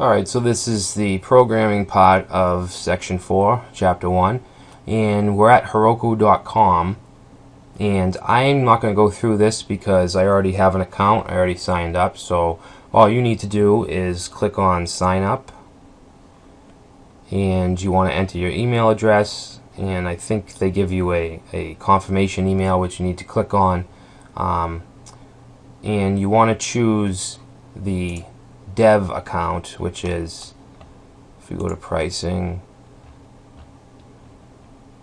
Alright, so this is the programming part of section 4, chapter 1, and we're at Heroku.com, and I'm not going to go through this because I already have an account, I already signed up, so all you need to do is click on sign up, and you want to enter your email address, and I think they give you a, a confirmation email which you need to click on, um, and you want to choose the dev account, which is, if you go to pricing,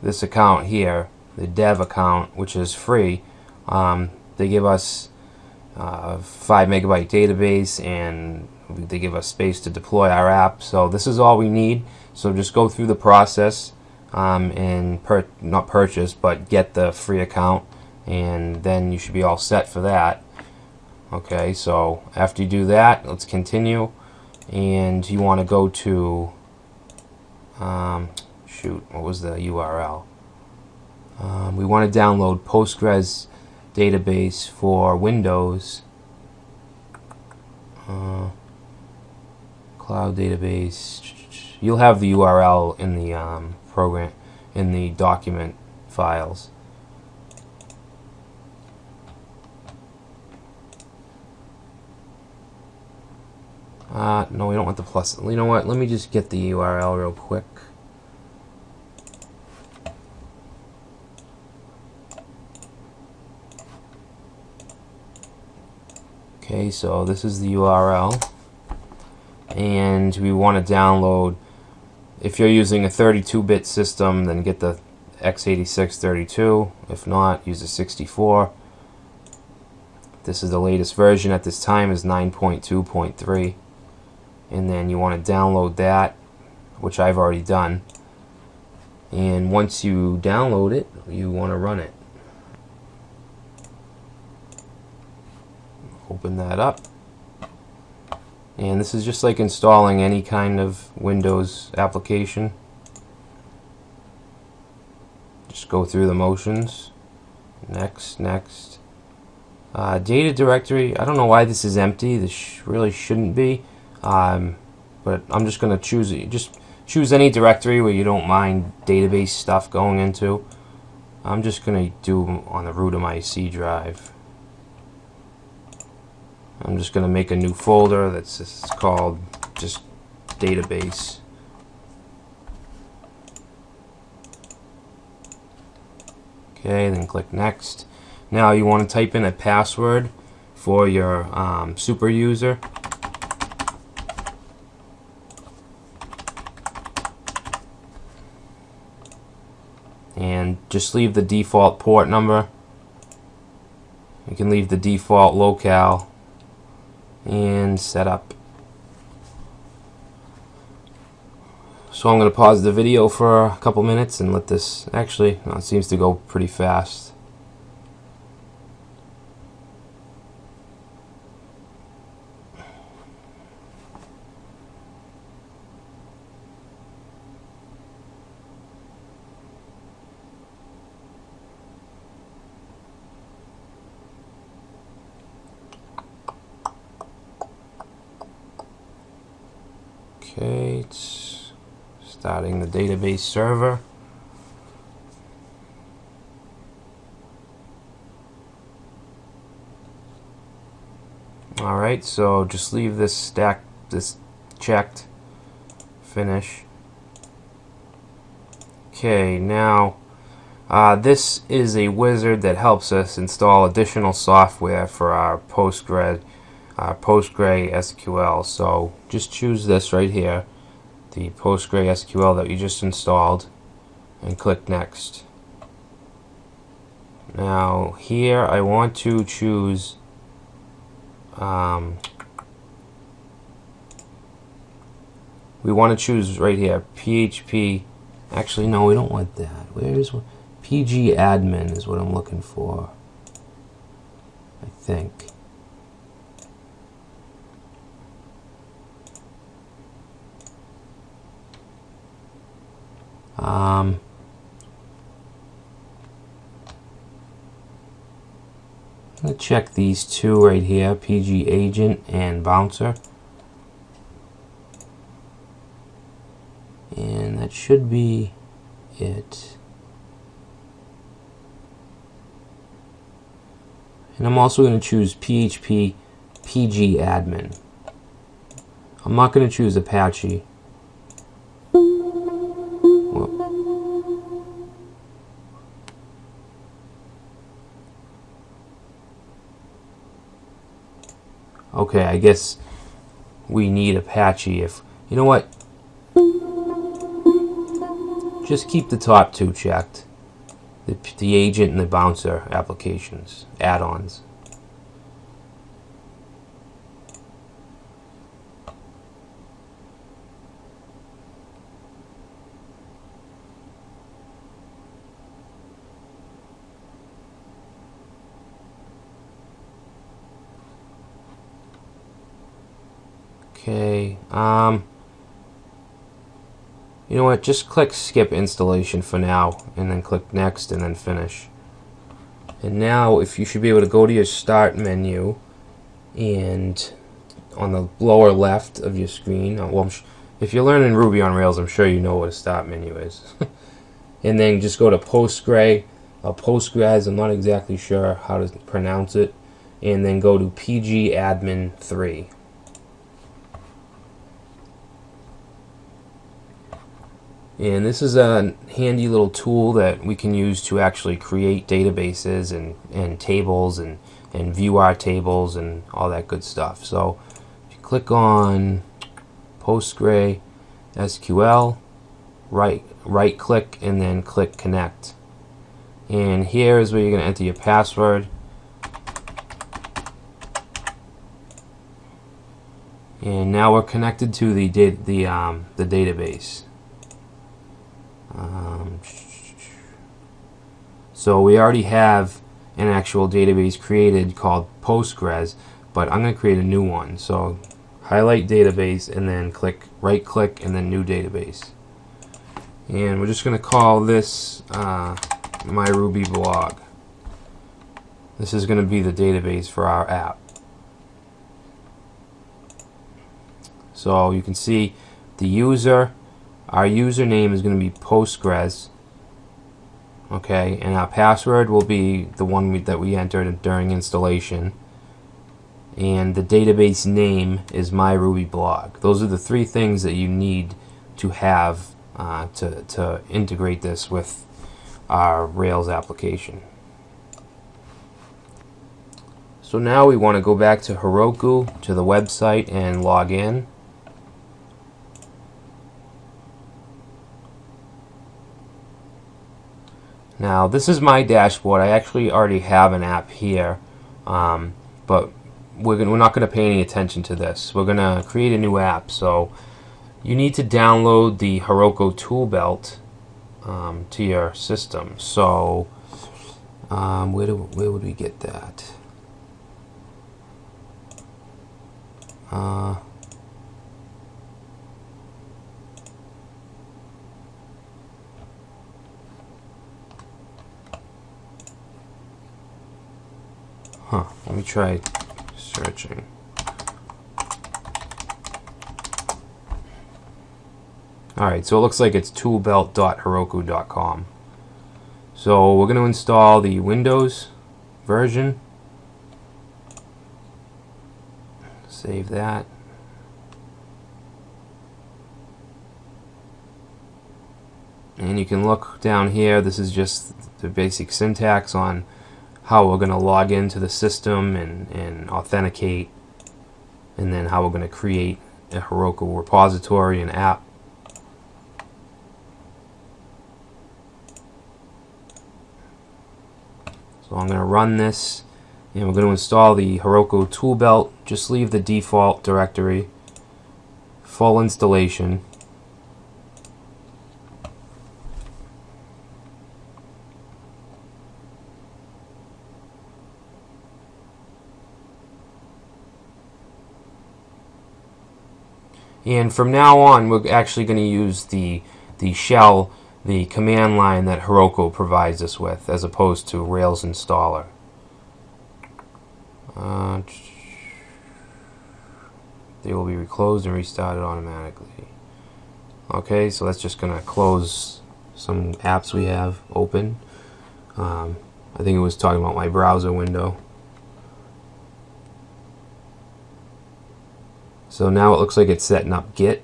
this account here, the dev account, which is free, um, they give us uh, 5 megabyte database and they give us space to deploy our app. So this is all we need. So just go through the process um, and not purchase, but get the free account, and then you should be all set for that okay so after you do that let's continue. And you want to go to um, shoot what was the URL um, we want to download Postgres database for Windows. Uh, cloud database. You'll have the URL in the um, program in the document files Uh, no, we don't want the plus. You know what? Let me just get the URL real quick. Okay, so this is the URL. And we want to download, if you're using a 32-bit system, then get the x86 32. If not, use a 64. This is the latest version at this time is 9.2.3 and then you want to download that which I've already done. And once you download it you want to run it. Open that up. And this is just like installing any kind of Windows application. Just go through the motions. Next next. Uh, data directory I don't know why this is empty. This really shouldn't be um, but I'm just going to choose. Just choose any directory where you don't mind database stuff going into. I'm just going to do on the root of my C drive. I'm just going to make a new folder that's called just database. Okay, then click next. Now you want to type in a password for your um, super user. And just leave the default port number. You can leave the default locale and set up. So I'm going to pause the video for a couple minutes and let this actually no, it seems to go pretty fast Okay, it's starting the database server. Alright, so just leave this stack, this checked, finish. Okay, now uh, this is a wizard that helps us install additional software for our Postgres uh, PostgreSQL. So just choose this right here, the PostgreSQL that you just installed, and click Next. Now here I want to choose um, we want to choose right here PHP actually no we don't want that where's PG admin is what I'm looking for I think Um, I'm check these two right here, PG Agent and Bouncer. And that should be it. And I'm also going to choose PHP PG admin. I'm not going to choose Apache. Okay, I guess we need Apache if... You know what? Just keep the top two checked. The, the agent and the bouncer applications, add-ons. Okay, um... You know what, just click skip installation for now, and then click next, and then finish. And now, if you should be able to go to your start menu, and on the lower left of your screen, uh, well, if you're learning Ruby on Rails, I'm sure you know what a start menu is. and then just go to Postgre, uh, Postgres, I'm not exactly sure how to pronounce it, and then go to pgadmin3. And this is a handy little tool that we can use to actually create databases and, and tables and, and view our tables and all that good stuff. So if you click on Postgre SQL, right, right click and then click connect. And here is where you're going to enter your password. And now we're connected to the, the, um, the database. Um, so we already have an actual database created called Postgres, but I'm going to create a new one. So highlight database and then click right click and then new database. And we're just going to call this uh, my Ruby blog. This is going to be the database for our app. So you can see the user our username is going to be Postgres. Okay, and our password will be the one we, that we entered during installation. And the database name is MyRubyBlog. Those are the three things that you need to have uh, to, to integrate this with our Rails application. So now we want to go back to Heroku, to the website, and log in. Now this is my dashboard. I actually already have an app here, um, but we're, gonna, we're not going to pay any attention to this. We're going to create a new app. So you need to download the Heroku tool belt um, to your system. So um, where, do, where would we get that? Uh, Huh, let me try searching. Alright, so it looks like it's toolbelt.heroku.com. So we're going to install the Windows version. Save that. And you can look down here, this is just the basic syntax on how we're going to log into the system and, and authenticate and then how we're going to create a Heroku repository and app. So I'm going to run this and we're going to install the Heroku tool belt. Just leave the default directory, full installation. And from now on, we're actually going to use the, the shell, the command line that Heroku provides us with, as opposed to Rails installer. Uh, they will be reclosed and restarted automatically. Okay, so that's just gonna close some apps we have open. Um, I think it was talking about my browser window. So now it looks like it's setting up Git.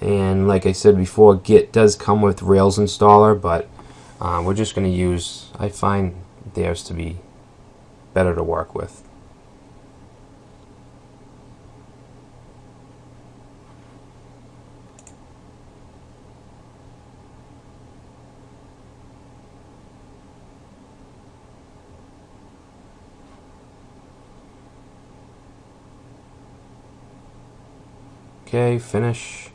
And like I said before, Git does come with Rails installer, but uh, we're just going to use, I find theirs to be better to work with. Okay, finish.